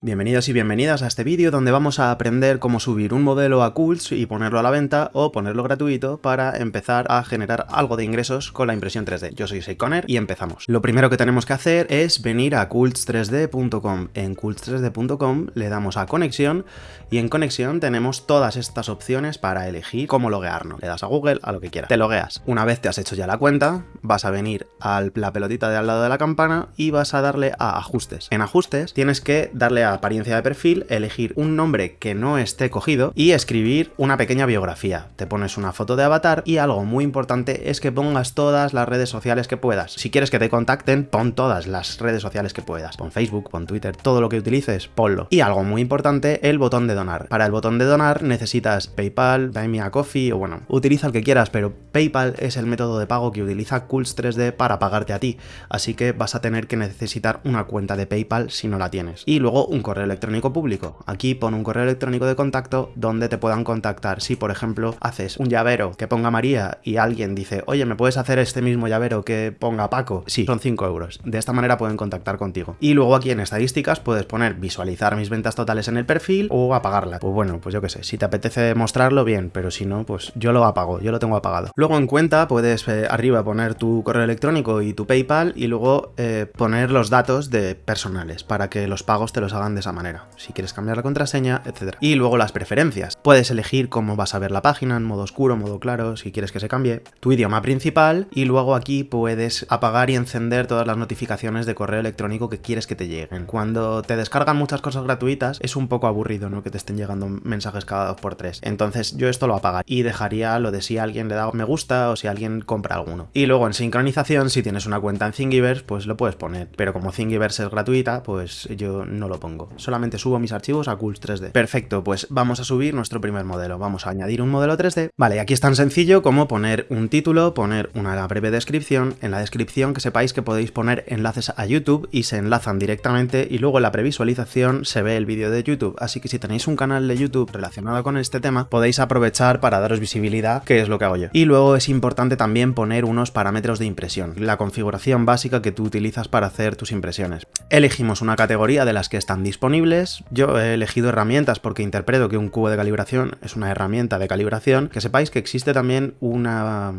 Bienvenidos y bienvenidas a este vídeo donde vamos a aprender cómo subir un modelo a Cults y ponerlo a la venta o ponerlo gratuito para empezar a generar algo de ingresos con la impresión 3D. Yo soy Seikoner y empezamos. Lo primero que tenemos que hacer es venir a cults3d.com. En cults3d.com le damos a conexión y en conexión tenemos todas estas opciones para elegir cómo loguearnos. Le das a Google, a lo que quieras. Te logueas. Una vez te has hecho ya la cuenta, vas a venir a la pelotita de al lado de la campana y vas a darle a ajustes. En ajustes tienes que darle a apariencia de perfil, elegir un nombre que no esté cogido y escribir una pequeña biografía. Te pones una foto de avatar y algo muy importante es que pongas todas las redes sociales que puedas. Si quieres que te contacten, pon todas las redes sociales que puedas. Pon Facebook, pon Twitter, todo lo que utilices, ponlo. Y algo muy importante, el botón de donar. Para el botón de donar necesitas PayPal, Buy Me a Coffee o bueno, utiliza el que quieras, pero PayPal es el método de pago que utiliza Cools 3D para pagarte a ti. Así que vas a tener que necesitar una cuenta de PayPal si no la tienes. Y luego un correo electrónico público. Aquí pon un correo electrónico de contacto donde te puedan contactar. Si, por ejemplo, haces un llavero que ponga María y alguien dice, oye, ¿me puedes hacer este mismo llavero que ponga Paco? Sí, son 5 euros. De esta manera pueden contactar contigo. Y luego aquí en estadísticas puedes poner visualizar mis ventas totales en el perfil o apagarla. Pues bueno, pues yo qué sé, si te apetece mostrarlo, bien, pero si no, pues yo lo apago, yo lo tengo apagado. Luego en cuenta puedes eh, arriba poner tu correo electrónico y tu PayPal y luego eh, poner los datos de personales para que los pagos te los hagan de esa manera, si quieres cambiar la contraseña, etc. Y luego las preferencias. Puedes elegir cómo vas a ver la página, en modo oscuro, modo claro, si quieres que se cambie, tu idioma principal y luego aquí puedes apagar y encender todas las notificaciones de correo electrónico que quieres que te lleguen. Cuando te descargan muchas cosas gratuitas es un poco aburrido, ¿no? Que te estén llegando mensajes cada dos por tres. Entonces yo esto lo apago y dejaría lo de si alguien le da me gusta o si alguien compra alguno. Y luego en sincronización, si tienes una cuenta en Thingiverse, pues lo puedes poner. Pero como Thingiverse es gratuita, pues yo no lo pongo solamente subo mis archivos a Cools 3D. Perfecto, pues vamos a subir nuestro primer modelo. Vamos a añadir un modelo 3D. Vale, aquí es tan sencillo como poner un título, poner una breve descripción. En la descripción que sepáis que podéis poner enlaces a YouTube y se enlazan directamente y luego en la previsualización se ve el vídeo de YouTube. Así que si tenéis un canal de YouTube relacionado con este tema, podéis aprovechar para daros visibilidad, que es lo que hago yo. Y luego es importante también poner unos parámetros de impresión, la configuración básica que tú utilizas para hacer tus impresiones. Elegimos una categoría de las que están disponibles. Yo he elegido herramientas porque interpreto que un cubo de calibración es una herramienta de calibración. Que sepáis que existe también una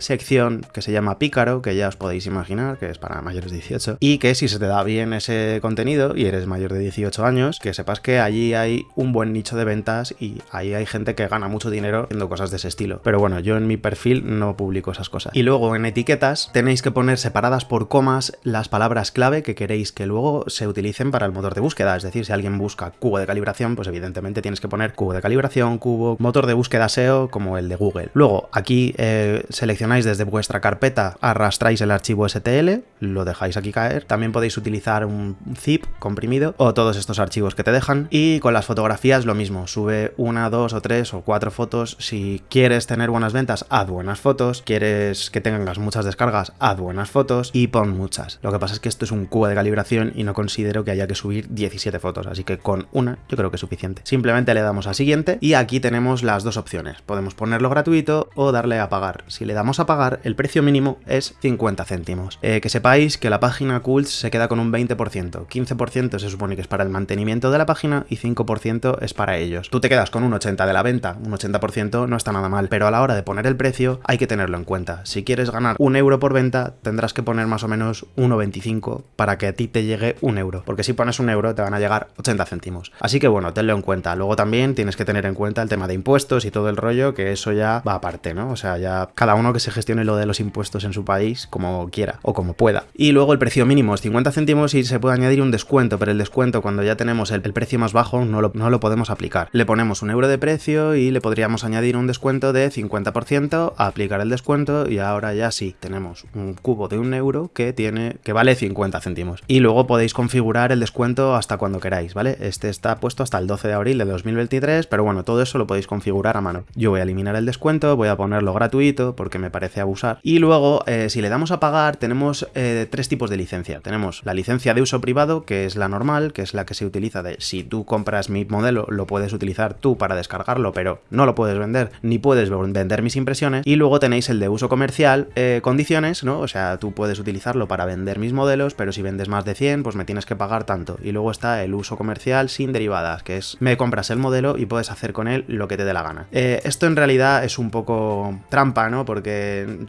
sección que se llama Pícaro, que ya os podéis imaginar, que es para mayores de 18, y que si se te da bien ese contenido y eres mayor de 18 años, que sepas que allí hay un buen nicho de ventas y ahí hay gente que gana mucho dinero haciendo cosas de ese estilo. Pero bueno, yo en mi perfil no publico esas cosas. Y luego en etiquetas tenéis que poner separadas por comas las palabras clave que queréis que luego se utilicen para el motor de búsqueda. Es decir, si alguien busca cubo de calibración, pues evidentemente tienes que poner cubo de calibración, cubo, motor de búsqueda SEO como el de Google. Luego aquí eh, desde vuestra carpeta, arrastráis el archivo STL, lo dejáis aquí caer. También podéis utilizar un zip comprimido o todos estos archivos que te dejan. Y con las fotografías lo mismo, sube una, dos o tres o cuatro fotos. Si quieres tener buenas ventas, haz buenas fotos. Quieres que tengas muchas descargas, haz buenas fotos y pon muchas. Lo que pasa es que esto es un cubo de calibración y no considero que haya que subir 17 fotos, así que con una yo creo que es suficiente. Simplemente le damos a siguiente y aquí tenemos las dos opciones. Podemos ponerlo gratuito o darle a pagar. Si le damos a pagar, el precio mínimo es 50 céntimos. Eh, que sepáis que la página Cults se queda con un 20%, 15% se supone que es para el mantenimiento de la página y 5% es para ellos. Tú te quedas con un 80% de la venta, un 80% no está nada mal, pero a la hora de poner el precio hay que tenerlo en cuenta. Si quieres ganar un euro por venta, tendrás que poner más o menos 1,25 para que a ti te llegue un euro, porque si pones un euro te van a llegar 80 céntimos. Así que bueno, tenlo en cuenta. Luego también tienes que tener en cuenta el tema de impuestos y todo el rollo, que eso ya va aparte, ¿no? O sea, ya cada uno que se gestione lo de los impuestos en su país como quiera o como pueda. Y luego el precio mínimo es 50 céntimos y se puede añadir un descuento, pero el descuento cuando ya tenemos el, precio más bajo no lo, no lo, podemos aplicar. Le ponemos un euro de precio y le podríamos añadir un descuento de 50%, a aplicar el descuento y ahora ya sí, tenemos un cubo de un euro que tiene que vale 50 céntimos. Y luego podéis configurar el descuento hasta cuando queráis, ¿vale? Este está puesto hasta el 12 de abril de 2023, pero bueno, todo eso lo podéis configurar a mano. Yo voy a eliminar el descuento, voy a ponerlo gratuito porque me parece parece abusar. Y luego, eh, si le damos a pagar, tenemos eh, tres tipos de licencia. Tenemos la licencia de uso privado, que es la normal, que es la que se utiliza de si tú compras mi modelo, lo puedes utilizar tú para descargarlo, pero no lo puedes vender, ni puedes vender mis impresiones. Y luego tenéis el de uso comercial, eh, condiciones, ¿no? O sea, tú puedes utilizarlo para vender mis modelos, pero si vendes más de 100, pues me tienes que pagar tanto. Y luego está el uso comercial sin derivadas, que es me compras el modelo y puedes hacer con él lo que te dé la gana. esto en realidad es un poco trampa, ¿no? Porque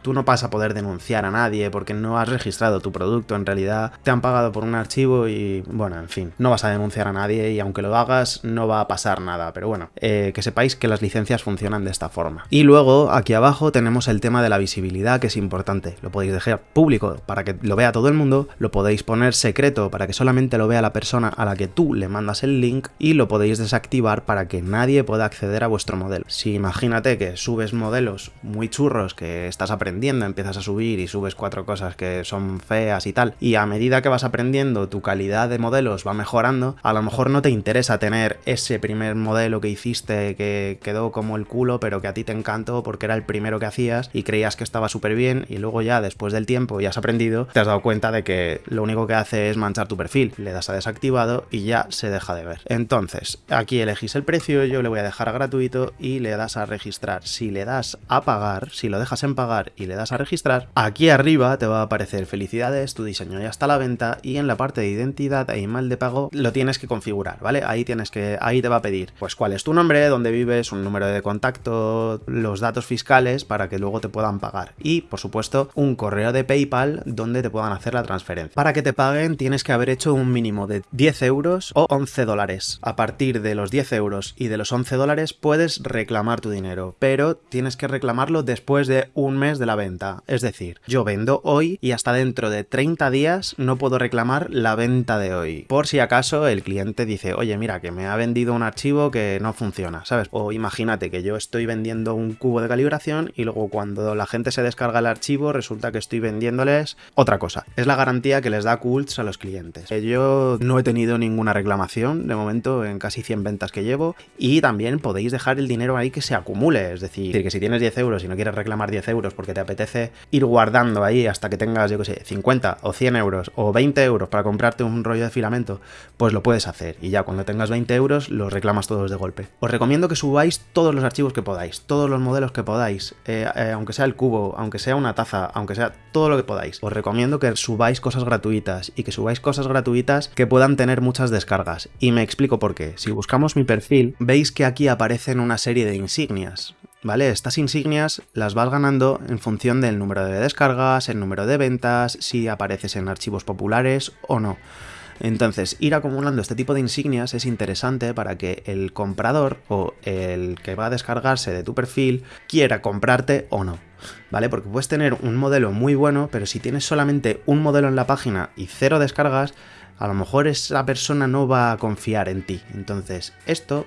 tú no vas a poder denunciar a nadie porque no has registrado tu producto. En realidad te han pagado por un archivo y, bueno, en fin, no vas a denunciar a nadie y aunque lo hagas no va a pasar nada. Pero bueno, eh, que sepáis que las licencias funcionan de esta forma. Y luego aquí abajo tenemos el tema de la visibilidad que es importante. Lo podéis dejar público para que lo vea todo el mundo, lo podéis poner secreto para que solamente lo vea la persona a la que tú le mandas el link y lo podéis desactivar para que nadie pueda acceder a vuestro modelo. Si imagínate que subes modelos muy churros que estás aprendiendo, empiezas a subir y subes cuatro cosas que son feas y tal, y a medida que vas aprendiendo tu calidad de modelos va mejorando, a lo mejor no te interesa tener ese primer modelo que hiciste que quedó como el culo, pero que a ti te encantó porque era el primero que hacías y creías que estaba súper bien y luego ya después del tiempo y has aprendido, te has dado cuenta de que lo único que hace es manchar tu perfil, le das a desactivado y ya se deja de ver. Entonces, aquí elegís el precio, yo le voy a dejar a gratuito y le das a registrar. Si le das a pagar, si lo dejas en pagar y le das a registrar, aquí arriba te va a aparecer felicidades, tu diseño ya está a la venta y en la parte de identidad e email de pago lo tienes que configurar, ¿vale? Ahí tienes que, ahí te va a pedir, pues cuál es tu nombre, dónde vives, un número de contacto, los datos fiscales para que luego te puedan pagar y, por supuesto, un correo de PayPal donde te puedan hacer la transferencia. Para que te paguen tienes que haber hecho un mínimo de 10 euros o 11 dólares. A partir de los 10 euros y de los 11 dólares puedes reclamar tu dinero, pero tienes que reclamarlo después de un mes de la venta. Es decir, yo vendo hoy y hasta dentro de 30 días no puedo reclamar la venta de hoy. Por si acaso el cliente dice, oye, mira, que me ha vendido un archivo que no funciona, ¿sabes? O imagínate que yo estoy vendiendo un cubo de calibración y luego cuando la gente se descarga el archivo resulta que estoy vendiéndoles otra cosa. Es la garantía que les da Cults a los clientes. Yo no he tenido ninguna reclamación de momento en casi 100 ventas que llevo y también podéis dejar el dinero ahí que se acumule, es decir, que si tienes 10 euros y no quieres reclamar 10 euros porque te apetece ir guardando ahí hasta que tengas, yo que sé, 50 o 100 euros o 20 euros para comprarte un rollo de filamento, pues lo puedes hacer y ya cuando tengas 20 euros los reclamas todos de golpe. Os recomiendo que subáis todos los archivos que podáis, todos los modelos que podáis, eh, eh, aunque sea el cubo, aunque sea una taza, aunque sea todo lo que podáis. Os recomiendo que subáis cosas gratuitas y que subáis cosas gratuitas que puedan tener muchas descargas. Y me explico por qué. Si buscamos mi perfil, veis que aquí aparecen una serie de insignias. ¿Vale? Estas insignias las vas ganando en función del número de descargas, el número de ventas, si apareces en archivos populares o no. Entonces, ir acumulando este tipo de insignias es interesante para que el comprador o el que va a descargarse de tu perfil quiera comprarte o no. ¿Vale? Porque puedes tener un modelo muy bueno, pero si tienes solamente un modelo en la página y cero descargas, a lo mejor esa persona no va a confiar en ti. Entonces, esto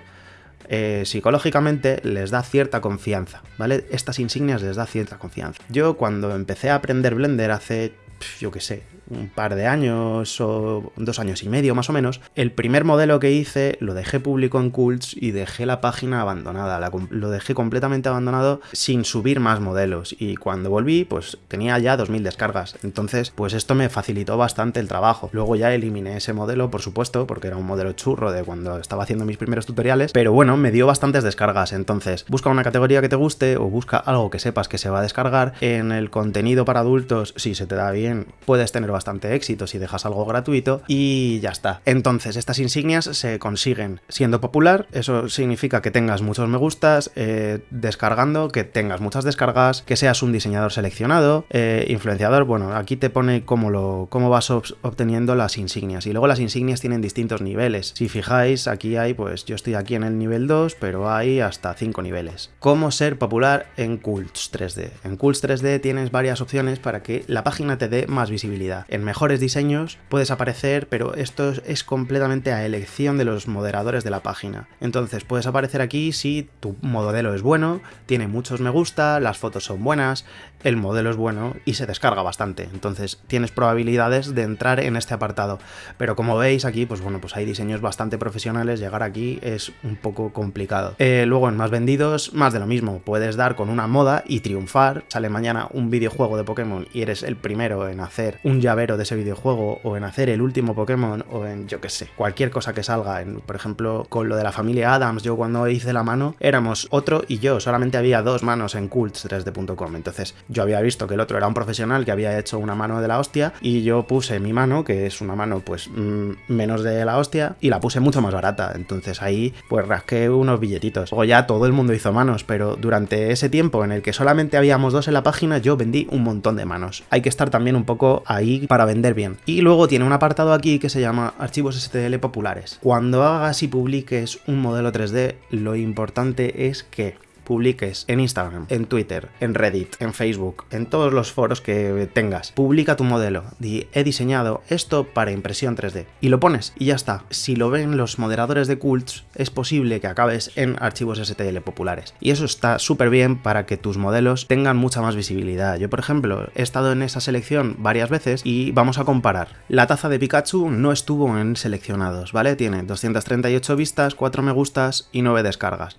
eh, psicológicamente les da cierta confianza, ¿vale? Estas insignias les da cierta confianza. Yo cuando empecé a aprender Blender hace, yo qué sé, un par de años o dos años y medio más o menos, el primer modelo que hice lo dejé público en Cults y dejé la página abandonada, lo dejé completamente abandonado sin subir más modelos. Y cuando volví pues tenía ya 2000 descargas, entonces pues esto me facilitó bastante el trabajo. Luego ya eliminé ese modelo por supuesto porque era un modelo churro de cuando estaba haciendo mis primeros tutoriales, pero bueno, me dio bastantes descargas, entonces busca una categoría que te guste o busca algo que sepas que se va a descargar, en el contenido para adultos si se te da bien puedes tener bastante éxito si dejas algo gratuito y ya está. Entonces, estas insignias se consiguen siendo popular, eso significa que tengas muchos me gustas, eh, descargando, que tengas muchas descargas, que seas un diseñador seleccionado, eh, influenciador, bueno, aquí te pone cómo, lo, cómo vas obteniendo las insignias y luego las insignias tienen distintos niveles. Si fijáis, aquí hay, pues yo estoy aquí en el nivel 2, pero hay hasta 5 niveles. ¿Cómo ser popular en Cults 3D? En Cults 3D tienes varias opciones para que la página te dé más visibilidad. En mejores diseños puedes aparecer, pero esto es completamente a elección de los moderadores de la página. Entonces puedes aparecer aquí si tu modelo es bueno, tiene muchos me gusta, las fotos son buenas, el modelo es bueno y se descarga bastante. Entonces tienes probabilidades de entrar en este apartado. Pero como veis aquí, pues bueno, pues hay diseños bastante profesionales, llegar aquí es un poco complicado. Eh, luego en más vendidos, más de lo mismo, puedes dar con una moda y triunfar. Sale mañana un videojuego de Pokémon y eres el primero en hacer un llavero de ese videojuego o en hacer el último Pokémon o en, yo qué sé, cualquier cosa que salga. En, por ejemplo, con lo de la familia Adams, yo cuando hice la mano éramos otro y yo, solamente había dos manos en cults3d.com. Entonces yo había visto que el otro era un profesional que había hecho una mano de la hostia y yo puse mi mano, que es una mano pues mm, menos de la hostia, y la puse mucho más barata. Entonces ahí pues rasqué unos billetitos. Luego ya todo el mundo hizo manos, pero durante ese tiempo en el que solamente habíamos dos en la página, yo vendí un montón de manos. Hay que estar también un poco ahí para vender bien. Y luego tiene un apartado aquí que se llama archivos STL populares. Cuando hagas y publiques un modelo 3D, lo importante es que publiques en Instagram, en Twitter, en Reddit, en Facebook, en todos los foros que tengas. Publica tu modelo. Di, he diseñado esto para impresión 3D. Y lo pones y ya está. Si lo ven los moderadores de cults, es posible que acabes en archivos STL populares. Y eso está súper bien para que tus modelos tengan mucha más visibilidad. Yo, por ejemplo, he estado en esa selección varias veces y vamos a comparar. La taza de Pikachu no estuvo en seleccionados, ¿vale? Tiene 238 vistas, 4 me gustas y 9 descargas.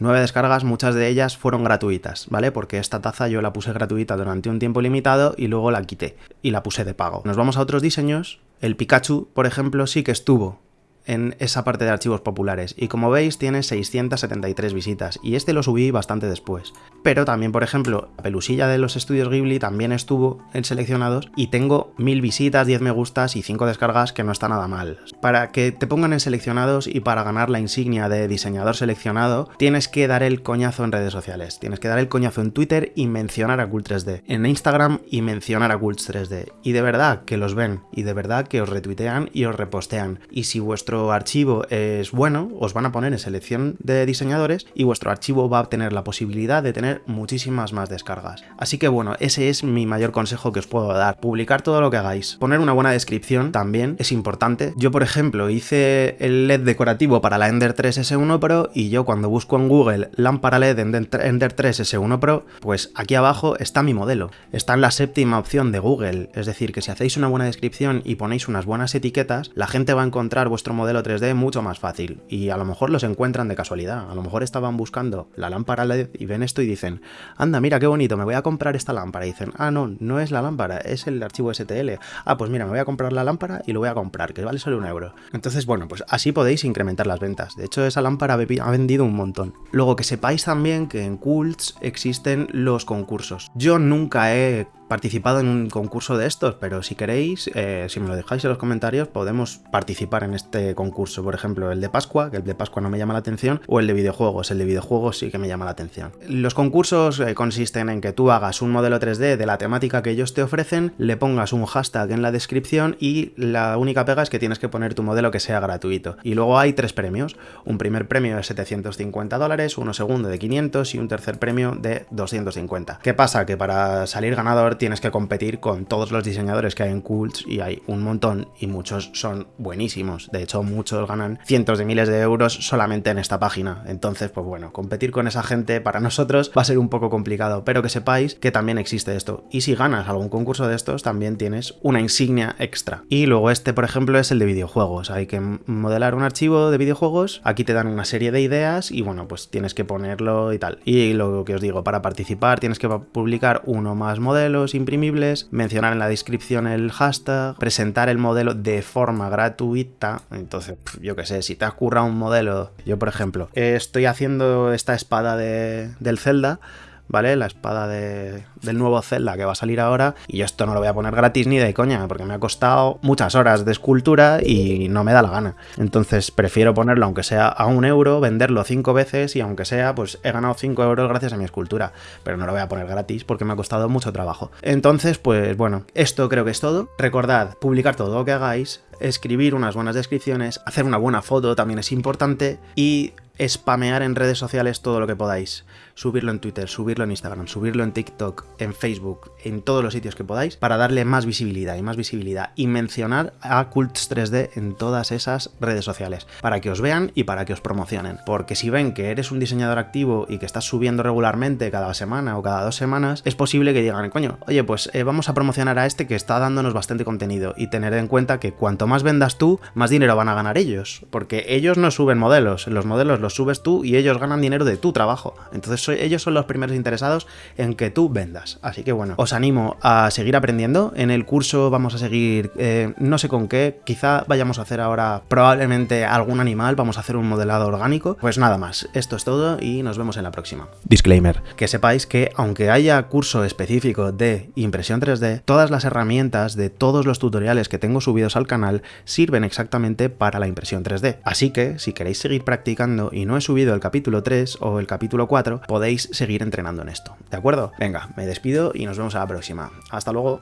Nueve descargas, muchas de ellas fueron gratuitas, ¿vale? Porque esta taza yo la puse gratuita durante un tiempo limitado y luego la quité y la puse de pago. Nos vamos a otros diseños. El Pikachu, por ejemplo, sí que estuvo en esa parte de archivos populares. Y como veis tiene 673 visitas y este lo subí bastante después. Pero también por ejemplo la pelusilla de los estudios Ghibli también estuvo en seleccionados y tengo 1000 visitas, 10 me gustas y 5 descargas que no está nada mal. Para que te pongan en seleccionados y para ganar la insignia de diseñador seleccionado tienes que dar el coñazo en redes sociales, tienes que dar el coñazo en Twitter y mencionar a Cult 3D, en Instagram y mencionar a Cult 3D y de verdad que los ven y de verdad que os retuitean y os repostean. Y si vuestro archivo es bueno, os van a poner en selección de diseñadores y vuestro archivo va a tener la posibilidad de tener muchísimas más descargas. Así que bueno, ese es mi mayor consejo que os puedo dar. Publicar todo lo que hagáis. Poner una buena descripción también es importante. Yo, por ejemplo, hice el LED decorativo para la Ender 3 S1 Pro y yo cuando busco en Google lámpara LED Ender 3 S1 Pro, pues aquí abajo está mi modelo. Está en la séptima opción de Google. Es decir, que si hacéis una buena descripción y ponéis unas buenas etiquetas, la gente va a encontrar vuestro modelo modelo 3D mucho más fácil y a lo mejor los encuentran de casualidad, a lo mejor estaban buscando la lámpara LED y ven esto y dicen, anda, mira qué bonito, me voy a comprar esta lámpara y dicen, ah, no, no es la lámpara, es el archivo STL, ah, pues mira, me voy a comprar la lámpara y lo voy a comprar, que vale solo un euro. Entonces, bueno, pues así podéis incrementar las ventas, de hecho esa lámpara ha vendido un montón. Luego que sepáis también que en Cults existen los concursos. Yo nunca he participado en un concurso de estos, pero si queréis, eh, si me lo dejáis en los comentarios, podemos participar en este concurso. Por ejemplo, el de Pascua, que el de Pascua no me llama la atención, o el de videojuegos. El de videojuegos sí que me llama la atención. Los concursos eh, consisten en que tú hagas un modelo 3D de la temática que ellos te ofrecen, le pongas un hashtag en la descripción y la única pega es que tienes que poner tu modelo que sea gratuito. Y luego hay tres premios. Un primer premio de 750 dólares, uno segundo de 500 y un tercer premio de 250. ¿Qué pasa? Que para salir ganador tienes que competir con todos los diseñadores que hay en Cults y hay un montón y muchos son buenísimos. De hecho, muchos ganan cientos de miles de euros solamente en esta página. Entonces, pues bueno, competir con esa gente para nosotros va a ser un poco complicado, pero que sepáis que también existe esto. Y si ganas algún concurso de estos, también tienes una insignia extra. Y luego este, por ejemplo, es el de videojuegos. Hay que modelar un archivo de videojuegos, aquí te dan una serie de ideas y bueno, pues tienes que ponerlo y tal. Y lo que os digo, para participar tienes que publicar uno más modelos imprimibles, mencionar en la descripción el hashtag, presentar el modelo de forma gratuita. Entonces, yo qué sé, si te has currado un modelo, yo por ejemplo, estoy haciendo esta espada de, del Zelda, ¿vale? La espada de, del nuevo Zelda que va a salir ahora y esto no lo voy a poner gratis ni de coña porque me ha costado muchas horas de escultura y no me da la gana. Entonces prefiero ponerlo aunque sea a un euro, venderlo cinco veces y aunque sea pues he ganado cinco euros gracias a mi escultura, pero no lo voy a poner gratis porque me ha costado mucho trabajo. Entonces pues bueno, esto creo que es todo. Recordad publicar todo lo que hagáis, escribir unas buenas descripciones, hacer una buena foto también es importante y spamear en redes sociales todo lo que podáis. Subirlo en Twitter, subirlo en Instagram, subirlo en TikTok, en Facebook, en todos los sitios que podáis, para darle más visibilidad y más visibilidad. Y mencionar a Cults 3D en todas esas redes sociales, para que os vean y para que os promocionen. Porque si ven que eres un diseñador activo y que estás subiendo regularmente cada semana o cada dos semanas, es posible que digan, coño, oye, pues eh, vamos a promocionar a este que está dándonos bastante contenido. Y tener en cuenta que cuanto más vendas tú, más dinero van a ganar ellos. Porque ellos no suben modelos, los modelos los subes tú y ellos ganan dinero de tu trabajo. Entonces ellos son los primeros interesados en que tú vendas. Así que bueno, os animo a seguir aprendiendo. En el curso vamos a seguir, eh, no sé con qué, quizá vayamos a hacer ahora probablemente algún animal, vamos a hacer un modelado orgánico. Pues nada más, esto es todo y nos vemos en la próxima. Disclaimer, que sepáis que aunque haya curso específico de impresión 3D, todas las herramientas de todos los tutoriales que tengo subidos al canal sirven exactamente para la impresión 3D. Así que si queréis seguir practicando y no he subido el capítulo 3 o el capítulo 4, podéis seguir entrenando en esto. ¿De acuerdo? Venga, me despido y nos vemos a la próxima. Hasta luego.